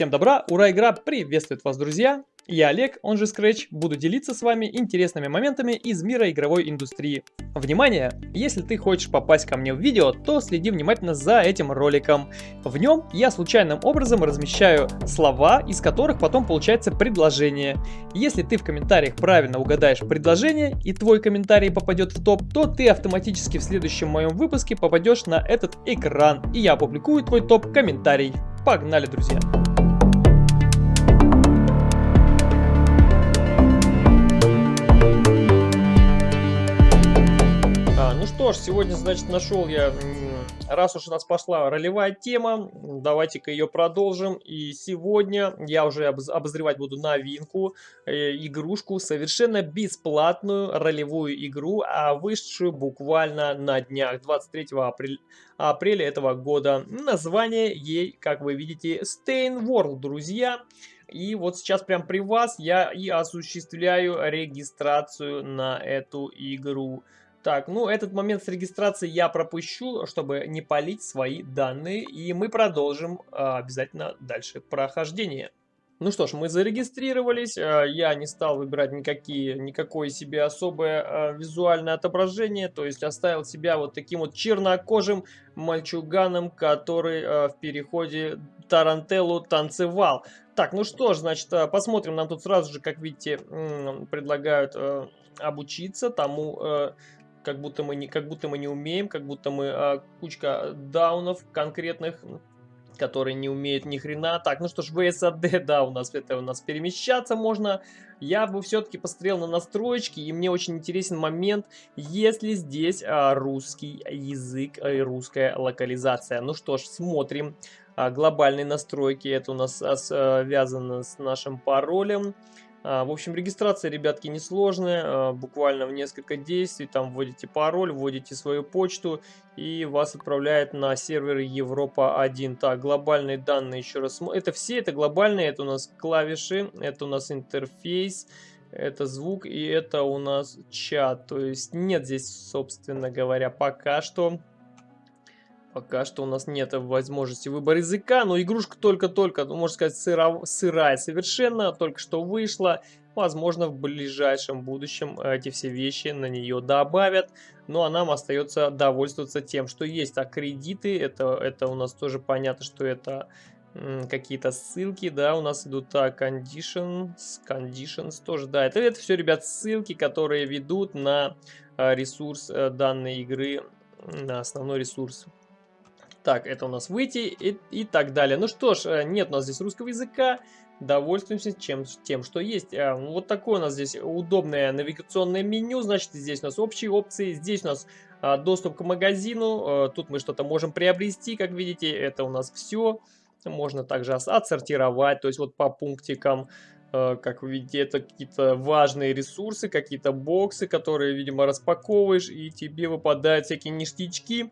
Всем добра, ура, игра приветствует вас, друзья! Я Олег, он же Scratch, буду делиться с вами интересными моментами из мира игровой индустрии. Внимание! Если ты хочешь попасть ко мне в видео, то следи внимательно за этим роликом. В нем я случайным образом размещаю слова, из которых потом получается предложение. Если ты в комментариях правильно угадаешь предложение и твой комментарий попадет в топ, то ты автоматически в следующем моем выпуске попадешь на этот экран и я опубликую твой топ-комментарий. Погнали, друзья! Что ж, сегодня, значит, нашел я, раз уж у нас пошла ролевая тема, давайте-ка ее продолжим. И сегодня я уже обозревать буду новинку, э, игрушку, совершенно бесплатную ролевую игру, а вышедшую буквально на днях, 23 апреля, апреля этого года. Название ей, как вы видите, Stain World, друзья. И вот сейчас прям при вас я и осуществляю регистрацию на эту игру. Так, ну этот момент с регистрацией я пропущу, чтобы не палить свои данные. И мы продолжим а, обязательно дальше прохождение. Ну что ж, мы зарегистрировались, а, я не стал выбирать никакие, никакое себе особое а, визуальное отображение, то есть оставил себя вот таким вот чернокожим мальчуганом, который а, в переходе Тарантеллу танцевал. Так, ну что ж, значит, посмотрим, нам тут сразу же, как видите, предлагают обучиться тому как будто мы не, как будто мы не умеем, как будто мы а, кучка даунов конкретных, которые не умеют ни хрена. Так, ну что ж, VSAD, да, у нас это у нас перемещаться можно. Я бы все-таки посмотрел на настройки, и мне очень интересен момент, если здесь а, русский язык и русская локализация. Ну что ж, смотрим. А, глобальные настройки, это у нас а, связано с нашим паролем. А, в общем, регистрация, ребятки, несложная, а, буквально в несколько действий, там вводите пароль, вводите свою почту и вас отправляет на сервер Европа 1. Так, глобальные данные еще раз, это все, это глобальные, это у нас клавиши, это у нас интерфейс, это звук и это у нас чат, то есть нет здесь, собственно говоря, пока что Пока что у нас нет возможности выбора языка, но игрушка только-только, ну, можно сказать, сыра, сырая совершенно, только что вышла. Возможно, в ближайшем будущем эти все вещи на нее добавят. Ну, а нам остается довольствоваться тем, что есть. А кредиты, это, это у нас тоже понятно, что это какие-то ссылки, да, у нас идут так, conditions, conditions тоже, да, это, это все, ребят, ссылки, которые ведут на а, ресурс э, данной игры, на основной ресурс так, это у нас выйти и, и так далее. Ну что ж, э, нет у нас здесь русского языка. Довольствуемся чем, тем, что есть. Э, вот такое у нас здесь удобное навигационное меню. Значит, здесь у нас общие опции. Здесь у нас а, доступ к магазину. Тут мы что-то можем приобрести, как видите. Это у нас все. Можно также отсортировать, то есть вот по пунктикам. Как вы видите, это какие-то важные ресурсы, какие-то боксы, которые, видимо, распаковываешь, и тебе выпадают всякие ништячки.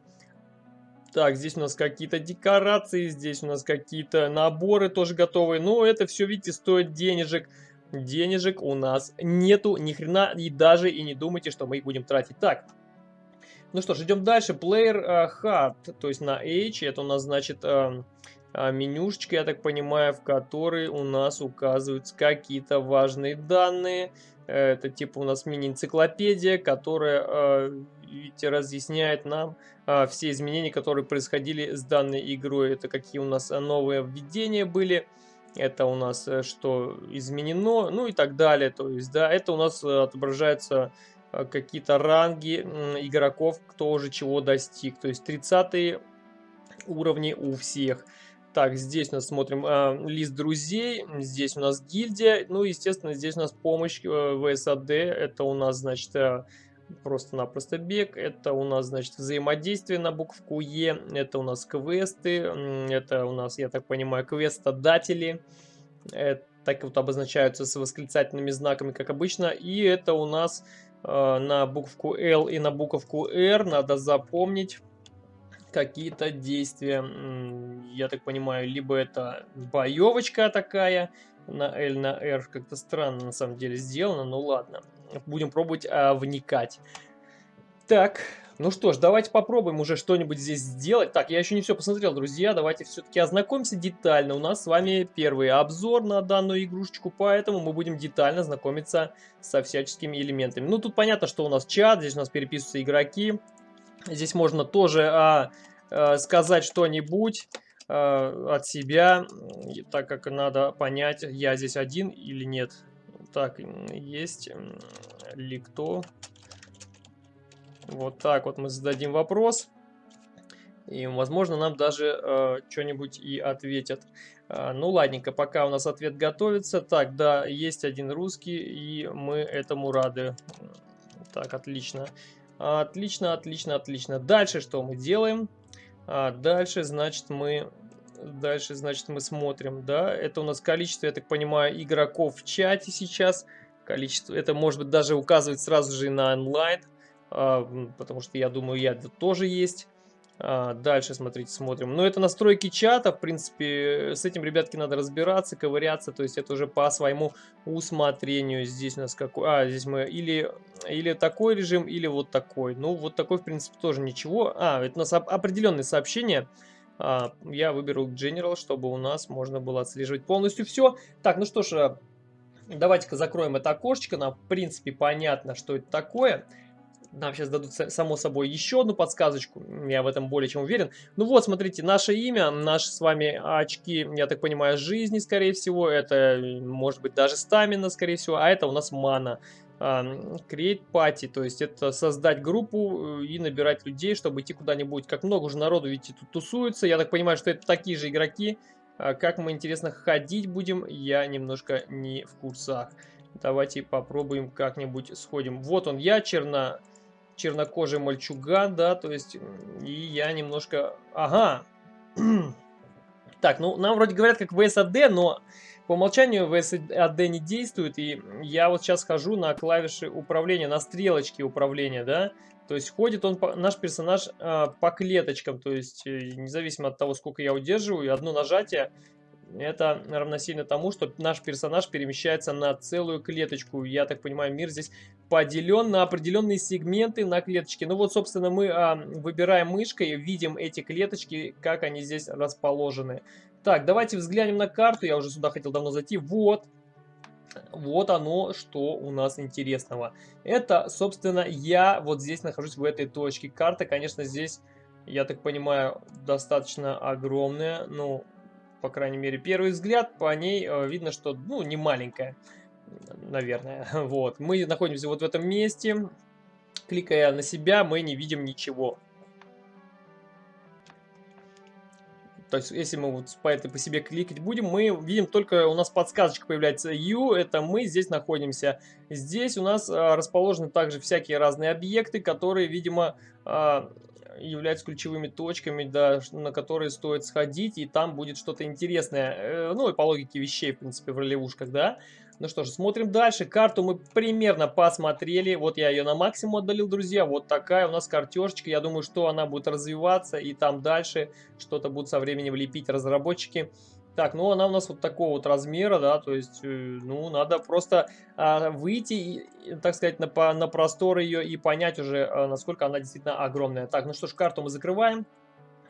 Так, здесь у нас какие-то декорации, здесь у нас какие-то наборы тоже готовые. Но это все, видите, стоит денежек. Денежек у нас нету ни хрена и даже и не думайте, что мы их будем тратить. Так, ну что ж, идем дальше. Player uh, HUD, то есть на H, это у нас значит uh, uh, менюшечка, я так понимаю, в которой у нас указываются какие-то важные данные. Это типа у нас мини-энциклопедия, которая, э, видите, разъясняет нам э, все изменения, которые происходили с данной игрой. Это какие у нас новые введения были, это у нас э, что изменено, ну и так далее. То есть, да, это у нас отображается какие-то ранги игроков, кто уже чего достиг. То есть 30 уровни у всех. Так, здесь у нас смотрим э, лист друзей, здесь у нас гильдия, ну, естественно, здесь у нас помощь э, в САД, это у нас, значит, э, просто-напросто бег, это у нас, значит, взаимодействие на букву Е, это у нас квесты, это у нас, я так понимаю, квестодатели, это, так вот обозначаются с восклицательными знаками, как обычно, и это у нас э, на букву L и на буковку R, надо запомнить, какие-то действия. Я так понимаю, либо это боевочка такая на L, на R. Как-то странно на самом деле сделано, но ладно. Будем пробовать а, вникать. Так, Ну что ж, давайте попробуем уже что-нибудь здесь сделать. Так, я еще не все посмотрел, друзья. Давайте все-таки ознакомимся детально. У нас с вами первый обзор на данную игрушечку, поэтому мы будем детально знакомиться со всяческими элементами. Ну, тут понятно, что у нас чат, здесь у нас переписываются игроки. Здесь можно тоже а, а, сказать что-нибудь а, от себя, так как надо понять, я здесь один или нет. Так, есть ли кто вот так вот мы зададим вопрос. И, возможно, нам даже э, что-нибудь и ответят. Э, ну, ладненько, пока у нас ответ готовится. Так, да, есть один русский, и мы этому рады. Так, отлично. Отлично, отлично, отлично. Дальше что мы делаем? А, дальше, значит, мы... Дальше, значит, мы смотрим, да, это у нас количество, я так понимаю, игроков в чате сейчас. Количество, это может быть даже указывать сразу же на онлайн. А, потому что я думаю, я тоже есть. А, дальше, смотрите, смотрим. Но это настройки чата, в принципе, с этим, ребятки, надо разбираться, ковыряться, то есть это уже по своему усмотрению. Здесь у нас какой... А, здесь мы или, или такой режим, или вот такой. Ну, вот такой, в принципе, тоже ничего. А, это у нас определенные сообщения. А, я выберу General, чтобы у нас можно было отслеживать полностью все. Так, ну что ж, давайте-ка закроем это окошечко. Нам, в принципе, понятно, что это такое. Нам сейчас дадут, само собой, еще одну подсказочку. Я в этом более чем уверен. Ну вот, смотрите, наше имя, наши с вами очки, я так понимаю, жизни, скорее всего. Это, может быть, даже стамина, скорее всего. А это у нас мана. Create party, то есть это создать группу э, и набирать людей, чтобы идти куда-нибудь. Как много уже народу, видите, тут тусуется. Я так понимаю, что это такие же игроки. А как мы, интересно, ходить будем, я немножко не в курсах. Давайте попробуем как-нибудь сходим. Вот он я, черно чернокожий мальчуган, да, то есть, и я немножко... Ага. так, ну, нам вроде говорят как VSAD, но по умолчанию VSAD не действует, и я вот сейчас хожу на клавиши управления, на стрелочки управления, да, то есть ходит он, наш персонаж э, по клеточкам, то есть э, независимо от того, сколько я удерживаю, одно нажатие это равносильно тому, что наш персонаж перемещается на целую клеточку. Я так понимаю, мир здесь поделен на определенные сегменты на клеточке. Ну вот, собственно, мы а, выбираем мышкой, видим эти клеточки, как они здесь расположены. Так, давайте взглянем на карту. Я уже сюда хотел давно зайти. Вот. Вот оно, что у нас интересного. Это, собственно, я вот здесь нахожусь в этой точке. Карта, конечно, здесь, я так понимаю, достаточно огромная. Ну, по крайней мере, первый взгляд, по ней э, видно, что, ну, не маленькая, наверное. Вот, мы находимся вот в этом месте. Кликая на себя, мы не видим ничего. То есть, если мы вот по этой по себе кликать будем, мы видим только, у нас подсказочка появляется U, это мы здесь находимся. Здесь у нас а, расположены также всякие разные объекты, которые, видимо, а, являются ключевыми точками, да, на которые стоит сходить, и там будет что-то интересное. Э, ну и по логике вещей, в принципе, в ролевушках, да. Ну что ж, смотрим дальше. Карту мы примерно посмотрели. Вот я ее на максимум отдалил, друзья. Вот такая у нас картежечка. Я думаю, что она будет развиваться, и там дальше что-то будут со временем лепить разработчики. Так, ну она у нас вот такого вот размера, да, то есть, э, ну, надо просто а, выйти, так сказать, на, на простор ее и понять уже, а, насколько она действительно огромная. Так, ну что ж, карту мы закрываем.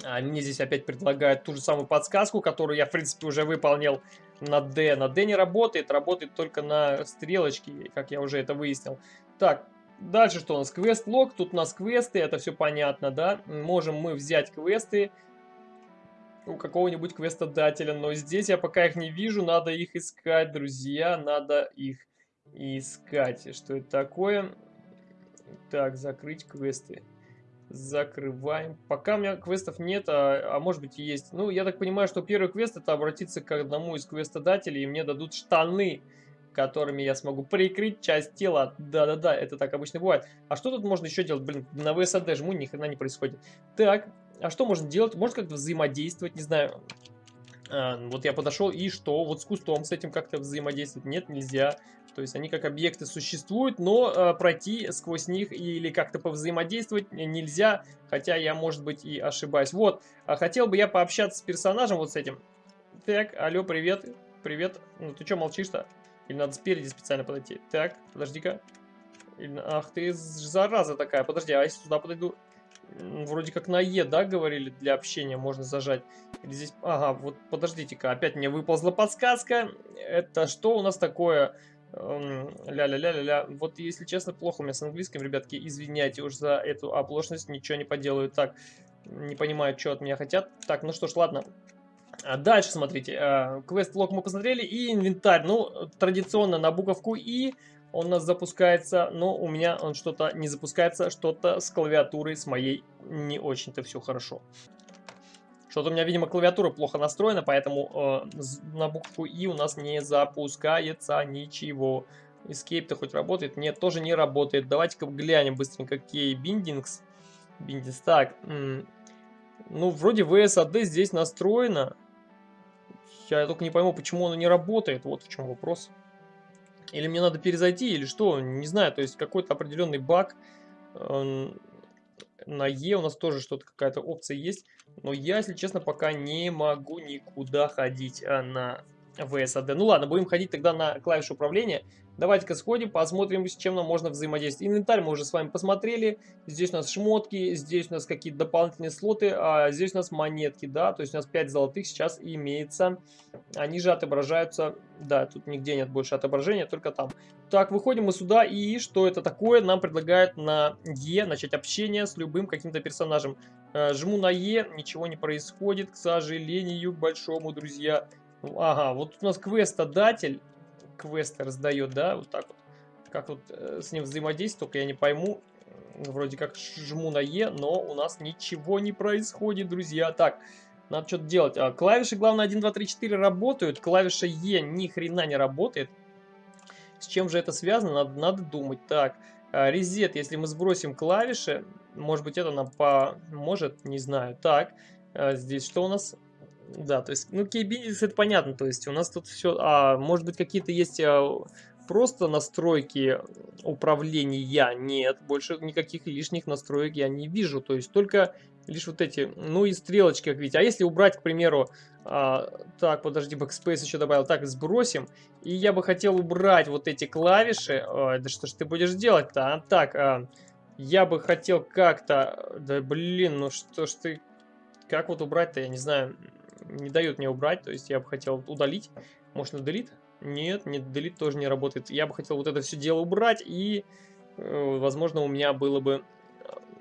А, мне здесь опять предлагают ту же самую подсказку, которую я, в принципе, уже выполнил на D. На D не работает, работает только на стрелочке, как я уже это выяснил. Так, дальше что у нас? Квест-лог, тут у нас квесты, это все понятно, да? Можем мы взять квесты у какого-нибудь квестодателя, но здесь я пока их не вижу, надо их искать, друзья, надо их искать. Что это такое? Так, закрыть квесты. Закрываем. Пока у меня квестов нет, а, а может быть и есть. Ну, я так понимаю, что первый квест это обратиться к одному из квестодателей, и мне дадут штаны, которыми я смогу прикрыть часть тела. Да-да-да, это так обычно бывает. А что тут можно еще делать? Блин, на ВСАД жму, ни хрена не происходит. Так, а что можно делать? Можно как-то взаимодействовать, не знаю. А, вот я подошел и что? Вот с кустом с этим как-то взаимодействовать? Нет, нельзя. То есть они как объекты существуют, но э, пройти сквозь них или как-то повзаимодействовать нельзя. Хотя я, может быть, и ошибаюсь. Вот, а хотел бы я пообщаться с персонажем вот с этим. Так, алло, привет. Привет. Ну ты что молчишь-то? Или надо спереди специально подойти? Так, подожди-ка. Ах ты зараза такая. Подожди, а если туда подойду? Вроде как на Е, да, говорили, для общения можно зажать. Или здесь... Ага, вот подождите-ка, опять мне выползла подсказка. Это что у нас такое? Эм, ля-ля-ля-ля-ля. Вот, если честно, плохо у меня с английским, ребятки. Извиняйте уж за эту оплошность, ничего не поделаю. Так, не понимаю, что от меня хотят. Так, ну что ж, ладно. А дальше, смотрите, э, квест-лог мы посмотрели и инвентарь. Ну, традиционно на буковку И он у нас запускается, но у меня он что-то не запускается, что-то с клавиатурой с моей не очень-то все хорошо. Что-то у меня, видимо, клавиатура плохо настроена, поэтому э, на букву И у нас не запускается ничего. Escape-то хоть работает? Нет, тоже не работает. Давайте-ка глянем быстренько. Кей Bindings. Bindings. Так, ну, вроде VSAD здесь настроено. Я только не пойму, почему оно не работает. Вот в чем вопрос. Или мне надо перезайти, или что, не знаю, то есть какой-то определенный баг. На Е у нас тоже что-то, какая-то опция есть. Но я, если честно, пока не могу никуда ходить а, на VSAD. Ну ладно, будем ходить тогда на клавишу управления. Давайте-ка сходим, посмотрим, с чем нам можно взаимодействовать. Инвентарь мы уже с вами посмотрели. Здесь у нас шмотки, здесь у нас какие-то дополнительные слоты, а здесь у нас монетки, да, то есть у нас 5 золотых сейчас имеется. Они же отображаются, да, тут нигде нет больше отображения, только там. Так, выходим мы сюда, и что это такое? Нам предлагают на Е начать общение с любым каким-то персонажем. Э, жму на Е, ничего не происходит, к сожалению, большому, друзья. Ага, вот у нас квестодатель квесты раздает, да, вот так вот. Как вот э, с ним взаимодействовать, только я не пойму. Вроде как жму на Е, но у нас ничего не происходит, друзья. Так, надо что-то делать. А, клавиши, главное, 1, 2, 3, 4 работают. Клавиша Е ни хрена не работает. С чем же это связано, надо, надо думать. Так, а, резет, если мы сбросим клавиши, может быть, это нам поможет, не знаю. Так, а, здесь что у нас? Да, то есть, ну, кейбиндекс это понятно, то есть у нас тут все, а может быть какие-то есть а, просто настройки управления, нет, больше никаких лишних настроек я не вижу, то есть только лишь вот эти, ну и стрелочки, как видите, а если убрать, к примеру, а, так, подожди, backspace еще добавил, так, сбросим, и я бы хотел убрать вот эти клавиши, а, да что ж ты будешь делать-то, а? так, а, я бы хотел как-то, да блин, ну что ж ты, как вот убрать-то, я не знаю, не дает мне убрать, то есть я бы хотел удалить. Может delete? Нет, нет, delete тоже не работает. Я бы хотел вот это все дело убрать и, э, возможно, у меня было бы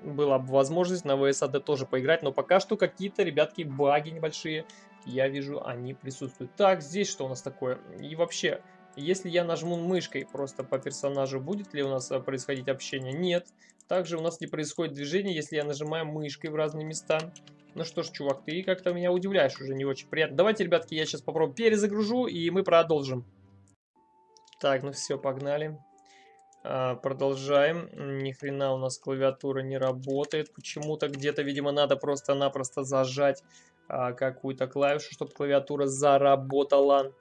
была бы возможность на VSAD тоже поиграть, но пока что какие-то, ребятки, баги небольшие, я вижу, они присутствуют. Так, здесь что у нас такое? И вообще, если я нажму мышкой просто по персонажу, будет ли у нас э, происходить общение? Нет. Также у нас не происходит движение, если я нажимаю мышкой в разные места. Ну что ж, чувак, ты как-то меня удивляешь уже не очень приятно. Давайте, ребятки, я сейчас попробую перезагружу, и мы продолжим. Так, ну все, погнали. А, продолжаем. Ни хрена у нас клавиатура не работает. Почему-то где-то, видимо, надо просто-напросто зажать а, какую-то клавишу, чтобы клавиатура заработала.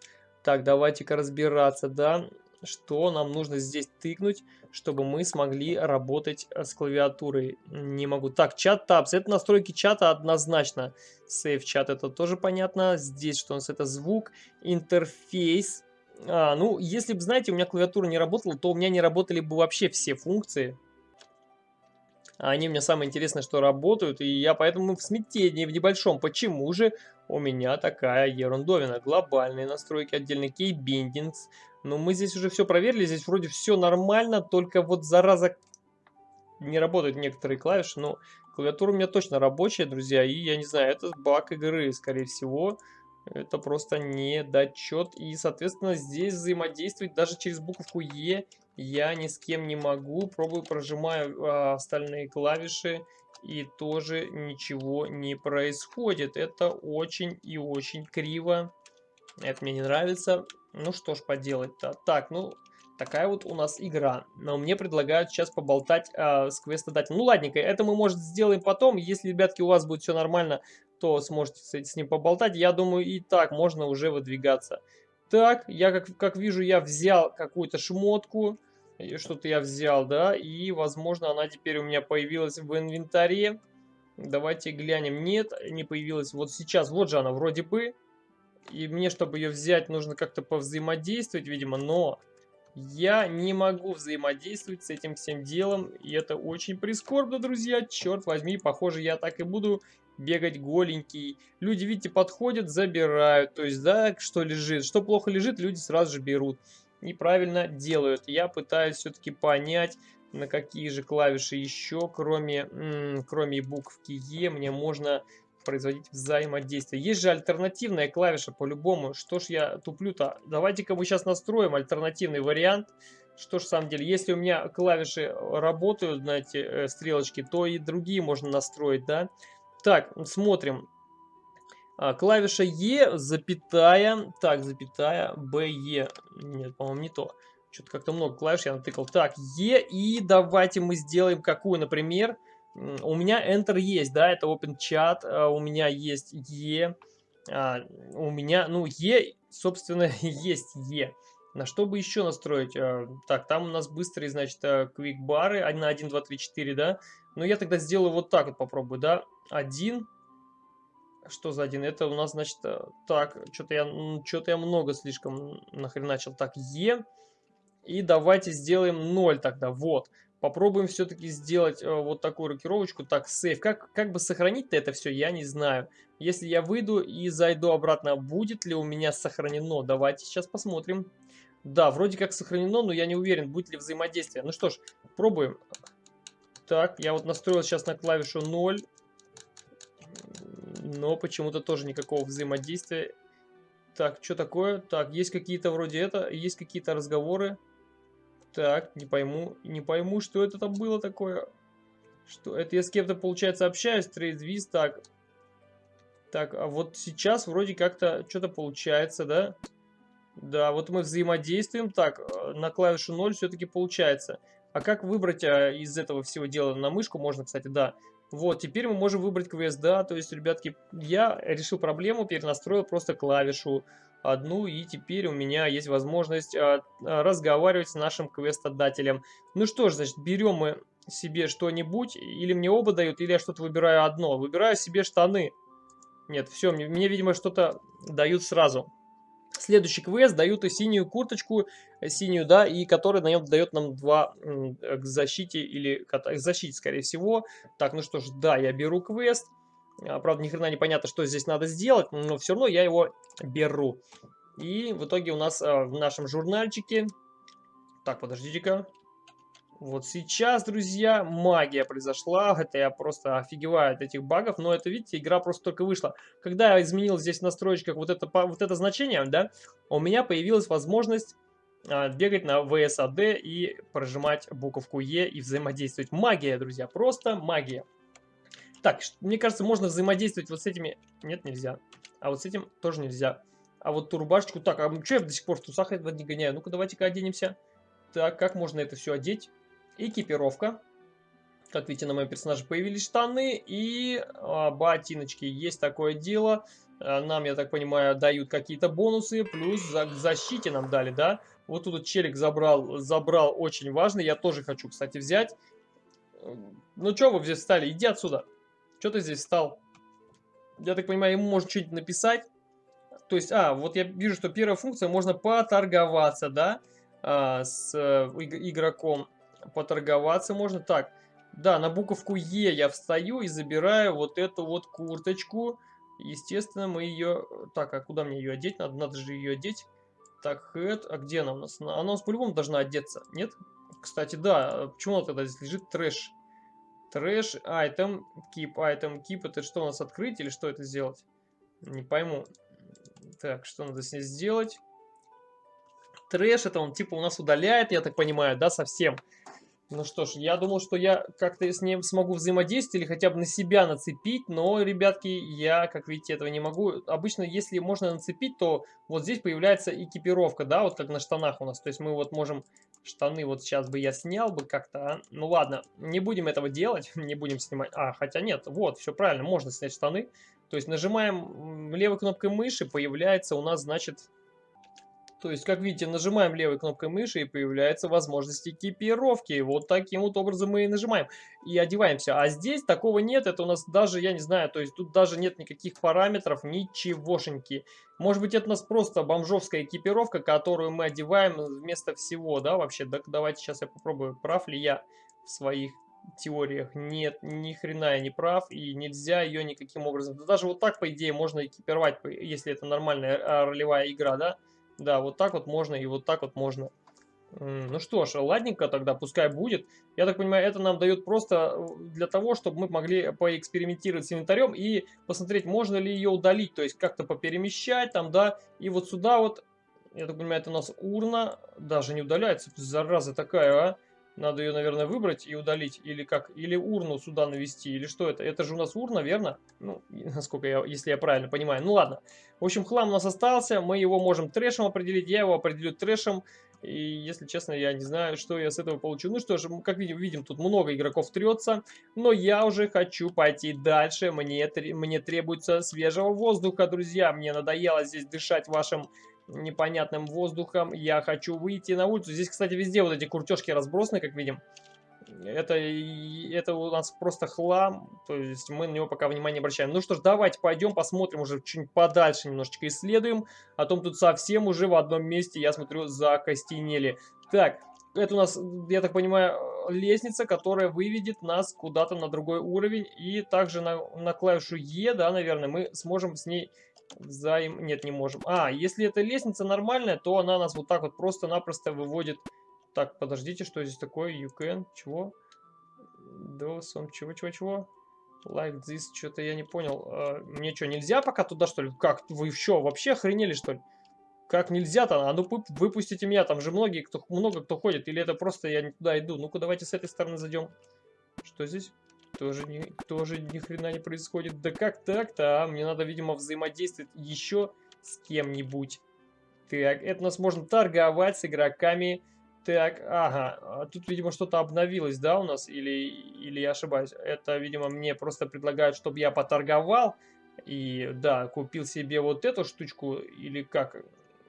Так, давайте-ка разбираться, да что нам нужно здесь тыкнуть, чтобы мы смогли работать э, с клавиатурой. Не могу. Так, чат табс. Это настройки чата однозначно. Сейв чат это тоже понятно. Здесь что у нас это звук, интерфейс. А, ну, если бы, знаете, у меня клавиатура не работала, то у меня не работали бы вообще все функции. Они у меня самое интересное, что работают, и я поэтому в смятении в небольшом. Почему же у меня такая ерундовина? Глобальные настройки, отдельный кейбиндингс, но мы здесь уже все проверили, здесь вроде все нормально, только вот зараза не работают некоторые клавиши, но клавиатура у меня точно рабочая, друзья, и я не знаю, это баг игры, скорее всего. Это просто недочет, и, соответственно, здесь взаимодействовать даже через буковку Е я ни с кем не могу. Пробую, прожимаю а, остальные клавиши, и тоже ничего не происходит. Это очень и очень криво. Это мне не нравится. Ну что ж поделать-то. Так, ну, такая вот у нас игра. Но мне предлагают сейчас поболтать э, с квестодателем. Ну ладненько, это мы, может, сделаем потом. Если, ребятки, у вас будет все нормально, то сможете с, с ним поболтать. Я думаю, и так можно уже выдвигаться. Так, я как, как вижу, я взял какую-то шмотку. Что-то я взял, да. И, возможно, она теперь у меня появилась в инвентаре. Давайте глянем. Нет, не появилась. Вот сейчас, вот же она вроде бы. И мне, чтобы ее взять, нужно как-то повзаимодействовать, видимо, но я не могу взаимодействовать с этим всем делом. И это очень прискорбно, друзья. Черт возьми, похоже, я так и буду бегать голенький. Люди, видите, подходят, забирают. То есть, да, что лежит. Что плохо лежит, люди сразу же берут. И правильно делают. Я пытаюсь все-таки понять, на какие же клавиши еще, кроме, кроме буквки Е, мне можно производить взаимодействие. Есть же альтернативная клавиша по-любому. Что ж я туплю-то? Давайте-ка мы сейчас настроим альтернативный вариант. Что ж, в самом деле, если у меня клавиши работают на эти э, стрелочки, то и другие можно настроить, да? Так, смотрим. А, клавиша Е, запятая, так, запятая, Б, Е. Нет, по-моему, не то. Что-то как-то много клавиш я натыкал. Так, Е, и давайте мы сделаем какую, например, у меня Enter есть, да, это Open Chat, а, у меня есть E, а, у меня, ну, E, собственно, есть E. На что бы еще настроить? А, так, там у нас быстрые, значит, Quick бары на 1, 2, 3, 4, да. Но я тогда сделаю вот так вот, попробую, да. 1, что за один? Это у нас, значит, так, что-то я, что-то я много слишком нахреначил. Так, Е. И давайте сделаем 0 тогда, вот. Попробуем все-таки сделать э, вот такую рокировочку. Так, сейф. Как, как бы сохранить-то это все, я не знаю. Если я выйду и зайду обратно, будет ли у меня сохранено? Давайте сейчас посмотрим. Да, вроде как сохранено, но я не уверен, будет ли взаимодействие. Ну что ж, пробуем. Так, я вот настроил сейчас на клавишу 0. Но почему-то тоже никакого взаимодействия. Так, что такое? Так, есть какие-то вроде это, есть какие-то разговоры. Так, не пойму, не пойму, что это там было такое. Что это я с кем-то, получается, общаюсь, трейдвиз, так. Так, а вот сейчас вроде как-то что-то получается, да? Да, вот мы взаимодействуем. Так, э, на клавишу 0 все-таки получается. А как выбрать а, из этого всего дела на мышку? Можно, кстати, да. Вот, теперь мы можем выбрать квест, да. То есть, ребятки, я решил проблему, перенастроил просто клавишу одну, и теперь у меня есть возможность а, а, разговаривать с нашим квестодателем. Ну что ж, значит, берем мы себе что-нибудь, или мне оба дают, или я что-то выбираю одно. Выбираю себе штаны. Нет, все, мне, мне видимо, что-то дают сразу. Следующий квест дают и синюю курточку, синюю, да, и который на нем дает нам два к защите, или к защите, скорее всего. Так, ну что ж, да, я беру квест. А, правда, ни хрена не понятно, что здесь надо сделать, но все равно я его беру. И в итоге у нас а, в нашем журнальчике... Так, подождите-ка. Вот сейчас, друзья, магия произошла. Это я просто офигеваю от этих багов. Но это, видите, игра просто только вышла. Когда я изменил здесь в настройках вот это, вот это значение, да, у меня появилась возможность а, бегать на VSAD и прожимать буковку Е и взаимодействовать. Магия, друзья, просто магия. Так, мне кажется, можно взаимодействовать вот с этими... Нет, нельзя. А вот с этим тоже нельзя. А вот ту рубашечку... Так, а что я до сих пор в трусах этого не гоняю? Ну-ка, давайте-ка оденемся. Так, как можно это все одеть? Экипировка. Как видите, на моем персонаже появились штаны и а, ботиночки. Есть такое дело. А, нам, я так понимаю, дают какие-то бонусы. Плюс за, к защите нам дали, да? Вот тут челик забрал, забрал очень важно. Я тоже хочу, кстати, взять. Ну что вы здесь встали? Иди отсюда. Что ты здесь стал? Я так понимаю, ему можно что-нибудь написать. То есть, а, вот я вижу, что первая функция, можно поторговаться, да, а, с э, игроком. Поторговаться можно. Так, да, на буковку Е я встаю и забираю вот эту вот курточку. Естественно, мы ее... Так, а куда мне ее одеть? Надо, надо же ее одеть. Так, hat, а где она у нас? Она у нас по-любому должна одеться, нет? Кстати, да, почему она тогда здесь лежит? Trash. Trash, item, keep, item, keep. Это что у нас открыть или что это сделать? Не пойму. Так, что надо с ней сделать? Трэш, это он типа у нас удаляет, я так понимаю, да, совсем. Ну что ж, я думал, что я как-то с ним смогу взаимодействовать или хотя бы на себя нацепить, но, ребятки, я, как видите, этого не могу. Обычно, если можно нацепить, то вот здесь появляется экипировка, да, вот как на штанах у нас. То есть мы вот можем штаны вот сейчас бы я снял бы как-то, а? Ну ладно, не будем этого делать, не будем снимать. А, хотя нет, вот, все правильно, можно снять штаны. То есть нажимаем левой кнопкой мыши, появляется у нас, значит, То есть, как видите, нажимаем левой кнопкой мыши и появляется возможность экипировки. Вот таким вот образом мы и нажимаем. И одеваемся. А здесь такого нет. Это у нас даже, я не знаю, то есть тут даже нет никаких параметров, ничегошеньки. Может быть, это у нас просто бомжовская экипировка, которую мы одеваем вместо всего, да, вообще? Так, давайте сейчас я попробую, прав ли я в своих теориях. Нет, ни хрена я не прав, и нельзя ее никаким образом. Да даже вот так, по идее, можно экипировать, если это нормальная а, ролевая игра, да? Да, вот так вот можно и вот так вот можно. Ну что ж, ладненько тогда, пускай будет. Я так понимаю, это нам дает просто э, для того, чтобы мы могли поэкспериментировать с инвентарем и посмотреть, можно ли ее удалить, то есть как-то поперемещать там, да. И вот сюда вот, я так понимаю, это у нас урна, даже не удаляется, зараза такая, а. Надо ее, наверное, выбрать и удалить. Или как? Или урну сюда навести. Или что это? Это же у нас урна, верно? Ну, насколько я, если я правильно понимаю. Ну ладно. В общем, хлам у нас остался. Мы его можем трэшем определить. Я его определю трэшем. И, если честно, я не знаю, что я с этого получу. Ну что ж, как видим, видим, тут много игроков трется. Но я уже хочу пойти дальше. Мне, мне требуется свежего воздуха, друзья. Мне надоело здесь дышать вашим непонятным воздухом. Я хочу выйти на улицу. Здесь, кстати, везде вот эти куртежки разбросаны, как видим. Это, это у нас просто хлам, то есть мы на него пока внимания не обращаем. Ну что ж, давайте пойдем посмотрим уже чуть подальше, немножечко исследуем. А том тут совсем уже в одном месте, я смотрю, закостенели. Так, это у нас, я так понимаю, лестница, которая выведет нас куда-то на другой уровень. И также на, на клавишу Е, да, наверное, мы сможем с ней Взаим... Нет, не можем. А, если эта лестница нормальная, то она нас вот так вот просто-напросто выводит. Так, подождите, что здесь такое? You can... Чего? Do some... Чего, чего, чего? Like this... Что-то я не понял. А, мне что, нельзя пока туда, что ли? Как? Вы что, вообще охренели, что ли? Как нельзя-то? А ну выпустите меня, там же многие, кто, много кто ходит. Или это просто я не туда иду? Ну-ка, давайте с этой стороны зайдем. Что здесь? Тоже ни, тоже ни хрена не происходит. Да как так-то, а? Мне надо, видимо, взаимодействовать еще с кем-нибудь. Так, это у нас можно торговать с игроками. Так, ага, а тут, видимо, что-то обновилось, да, у нас? Или, или я ошибаюсь? Это, видимо, мне просто предлагают, чтобы я поторговал. И, да, купил себе вот эту штучку, или как?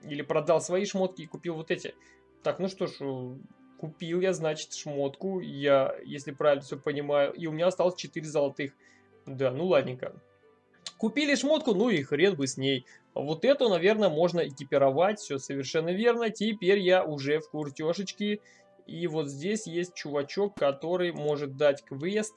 Или продал свои шмотки и купил вот эти. Так, ну что ж, Купил я, значит, шмотку, я, если правильно все понимаю, и у меня осталось 4 золотых. Да, ну ладненько. Купили шмотку, ну и хрен бы с ней. Вот эту, наверное, можно экипировать, все совершенно верно. Теперь я уже в куртешечке. И вот здесь есть чувачок, который может дать квест.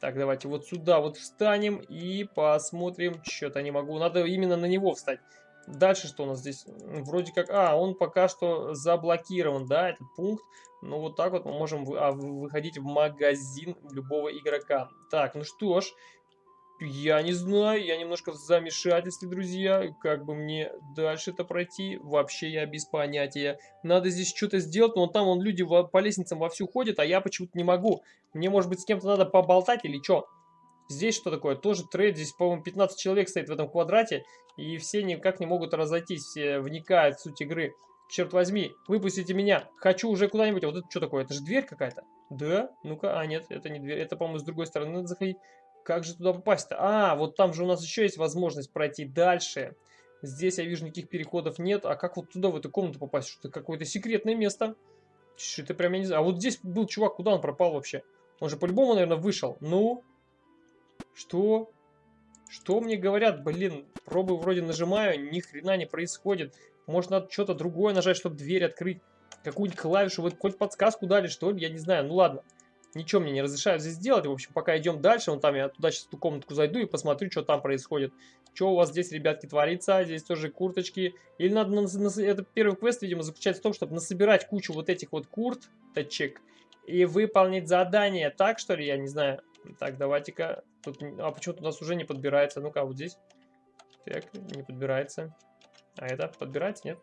Так, давайте вот сюда вот встанем и посмотрим. Что-то не могу. Надо именно на него встать. Дальше что у нас здесь? Вроде как... А, он пока что заблокирован, да, этот пункт. Ну, вот так вот мы можем а, выходить в магазин любого игрока. Так, ну что ж, я не знаю, я немножко в замешательстве, друзья. Как бы мне дальше это пройти? Вообще я без понятия. Надо здесь что-то сделать, но там вон люди по лестницам вовсю ходят, а я почему-то не могу. Мне, может быть, с кем-то надо поболтать или что? Здесь что такое? Тоже трейд. Здесь, по-моему, 15 человек стоит в этом квадрате. И все никак не могут разойтись. Все вникают в суть игры. Черт возьми, выпустите меня. Хочу уже куда-нибудь. А вот это что такое? Это же дверь какая-то? Да? Ну-ка. А, нет, это не дверь. Это, по-моему, с другой стороны надо заходить. Как же туда попасть-то? А, вот там же у нас еще есть возможность пройти дальше. Здесь я вижу никаких переходов нет. А как вот туда, в эту комнату попасть? Что-то какое-то секретное место. Что-то прям я не знаю. А вот здесь был чувак, куда он пропал вообще? Он же по-любому, наверное, вышел. Ну, что? Что мне говорят? Блин, пробы вроде нажимаю, ни хрена не происходит. Может, надо что-то другое нажать, чтобы дверь открыть. Какую-нибудь клавишу, вот хоть подсказку дали, что ли, я не знаю. Ну ладно, ничего мне не разрешают здесь делать. В общем, пока идем дальше, вон там я туда сейчас ту комнатку зайду и посмотрю, что там происходит. Что у вас здесь, ребятки, творится? Здесь тоже курточки. Или надо, на, на, это первый квест, видимо, заключается в том, чтобы насобирать кучу вот этих вот курточек и выполнить задание. Так, что ли, я не знаю. Так, давайте-ка Тут, а почему-то у нас уже не подбирается. Ну-ка, вот здесь. Так, не подбирается. А это подбирается, нет?